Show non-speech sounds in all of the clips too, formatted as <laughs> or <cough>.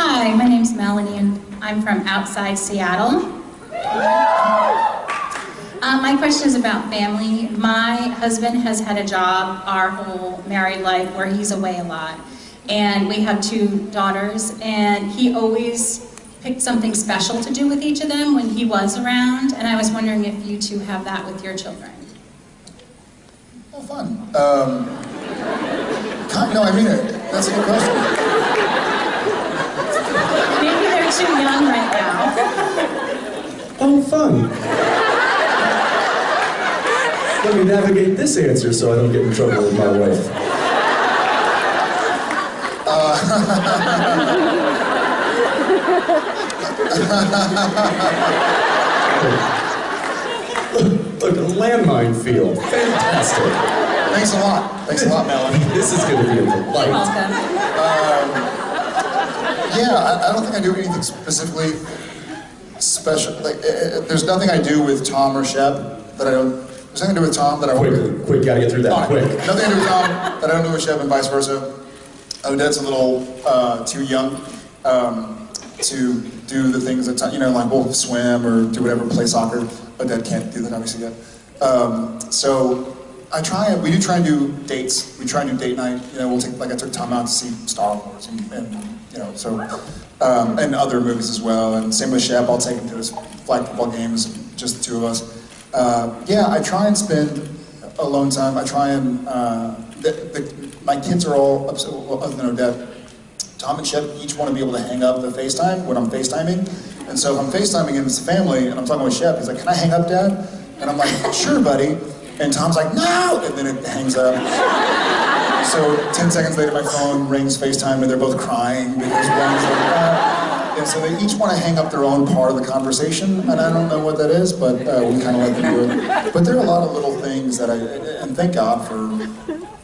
Hi, my name's Melanie and I'm from outside Seattle. Uh, my question is about family. My husband has had a job our whole married life where he's away a lot. And we have two daughters and he always picked something special to do with each of them when he was around. And I was wondering if you two have that with your children. Oh, fun. Um, no, I mean it. That's a good question. Maybe they're too young right now. Oh, fun. Let me navigate this answer so I don't get in trouble with my wife. Uh, <laughs> look, a landmine field. Fantastic. Thanks a lot. Thanks a lot, Melanie. <laughs> This is going to be a You're delight. welcome. Um, yeah, I, I don't think I do anything specifically special. Like, eh, eh, there's nothing I do with Tom or Shep that I don't. There's nothing to do with Tom that I. Quick, quick, gotta get through that Fine. quick. Nothing to do with Tom that I don't do with Shep and vice versa. Odette's a little uh, too young um, to do the things that, Tom- you know, like we'll swim or do whatever, play soccer. Odette can't do that obviously yet. Um, so I try, we do try and do dates. We try and do date night. You know, we'll take, like I took Tom out to see Star Wars and, and you know, so, um, and other movies as well. And same with Shep, I'll take him to his flag football games, just the two of us. Uh, yeah, I try and spend alone time. I try and, uh, the, the, my kids are all, upset, well, other than Odette, Tom and Shep each want to be able to hang up the FaceTime when I'm FaceTiming. And so if I'm FaceTiming and it's a family and I'm talking with Shep, he's like, can I hang up, Dad? And I'm like, sure, buddy. And Tom's like, no! And then it hangs up. So 10 seconds later, my phone rings FaceTime and they're both crying because one's like, ah. And so they each want to hang up their own part of the conversation, and I don't know what that is, but uh, we kind of let them do it. But there are a lot of little things that I, and thank God for,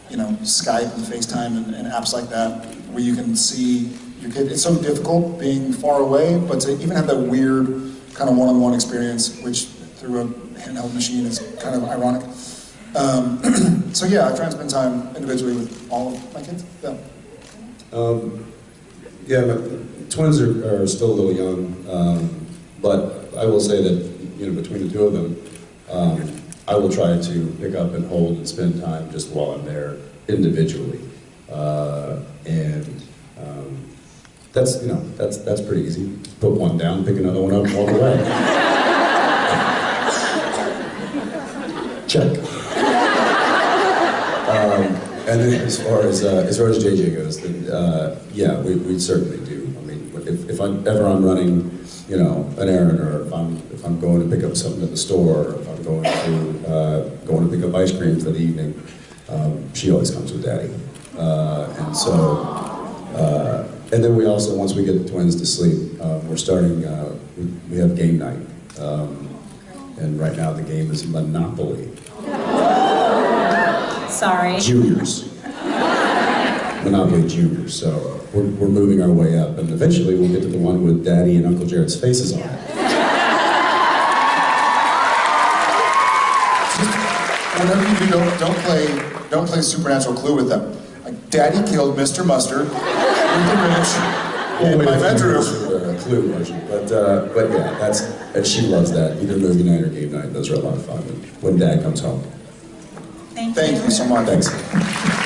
you know, Skype and FaceTime and, and apps like that, where you can see your kid. It's so difficult being far away, but to even have that weird kind of one-on-one experience, which through a handheld machine is kind of ironic. Um, <clears throat> so yeah, I try and spend time individually with all of my kids. Yeah. Um, yeah, my twins are, are still a little young, um, but I will say that, you know, between the two of them, um, I will try to pick up and hold and spend time just while I'm there individually. Uh, and um, that's, you know, that's, that's pretty easy. Put one down, pick another one up, walk away. <laughs> Check. <laughs> Um, and then as far as uh, as far as JJ goes, then uh, yeah, we, we certainly do. I mean, if, if I'm ever I'm running, you know, an errand, or if I'm if I'm going to pick up something at the store, or if I'm going to uh, going to pick up ice cream for the evening, um, she always comes with Daddy, uh, and so. Uh, and then we also, once we get the twins to sleep, uh, we're starting. Uh, we, we have game night, um, and right now the game is Monopoly. Sorry. juniors. Monopoly juniors, so we're, we're moving our way up, and eventually we'll get to the one with Daddy and Uncle Jared's faces on it. Whenever you do, don't, don't play, don't play supernatural clue with them. Daddy killed Mr. Mustard with the wrench in my bedroom. A clue version, but uh, but yeah, that's and she loves that. Either movie night or game night, those are a lot of fun when Dad comes home. Thank you. Thank you so much. Thanks.